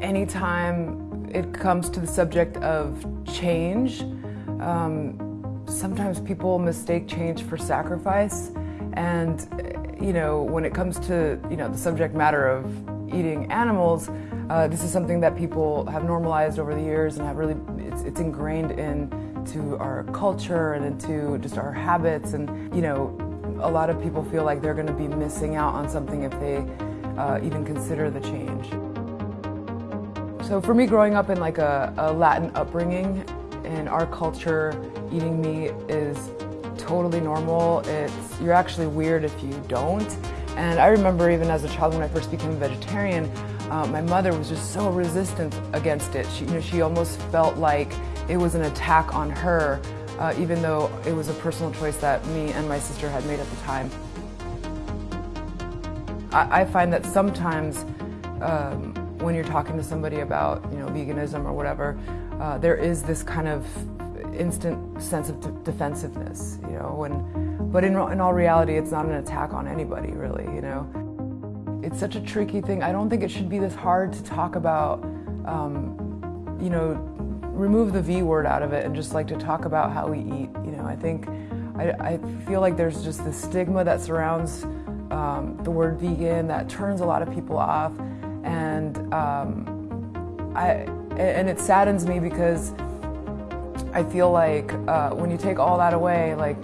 Anytime it comes to the subject of change, um, sometimes people mistake change for sacrifice. And, you know, when it comes to, you know, the subject matter of eating animals, uh, this is something that people have normalized over the years and have really, it's, it's ingrained into our culture and into just our habits. And, you know, a lot of people feel like they're going to be missing out on something if they uh, even consider the change. So for me, growing up in like a, a Latin upbringing, in our culture, eating meat is totally normal. It's you're actually weird if you don't. And I remember even as a child when I first became a vegetarian, uh, my mother was just so resistant against it. She, you know, she almost felt like it was an attack on her, uh, even though it was a personal choice that me and my sister had made at the time. I, I find that sometimes um, when you're talking to somebody about, you know, veganism or whatever, uh, there is this kind of instant sense of defensiveness, you know, and, but in, in all reality, it's not an attack on anybody, really, you know. It's such a tricky thing. I don't think it should be this hard to talk about, um, you know, remove the V word out of it and just like to talk about how we eat. You know, I think, I, I feel like there's just this stigma that surrounds um, the word vegan that turns a lot of people off. And um, I, and it saddens me because I feel like uh, when you take all that away, like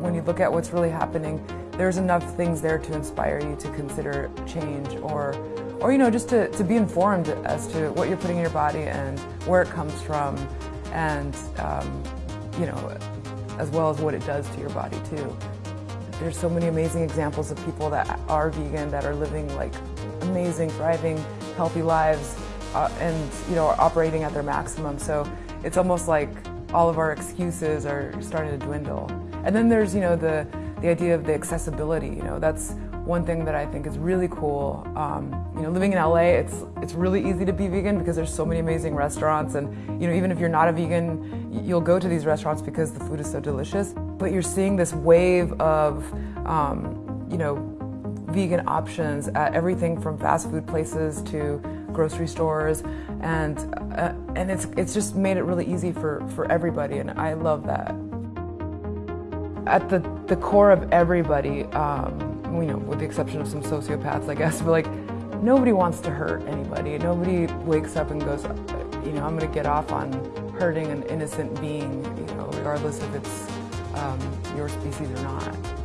when you look at what's really happening, there's enough things there to inspire you to consider change or, or you know, just to, to be informed as to what you're putting in your body and where it comes from and, um, you know, as well as what it does to your body too. There's so many amazing examples of people that are vegan, that are living like amazing, thriving, healthy lives uh, and you know are operating at their maximum. So it's almost like all of our excuses are starting to dwindle. And then there's you know the the idea of the accessibility. You know that's one thing that I think is really cool. Um, you know, living in LA, it's it's really easy to be vegan because there's so many amazing restaurants, and you know even if you're not a vegan, you'll go to these restaurants because the food is so delicious. But you're seeing this wave of um, you know vegan options at everything from fast food places to grocery stores, and uh, and it's it's just made it really easy for for everybody, and I love that. At the the core of everybody, um, you know, with the exception of some sociopaths, I guess, but like nobody wants to hurt anybody. Nobody wakes up and goes, you know, I'm going to get off on hurting an innocent being, you know, regardless if it's um, your species or not.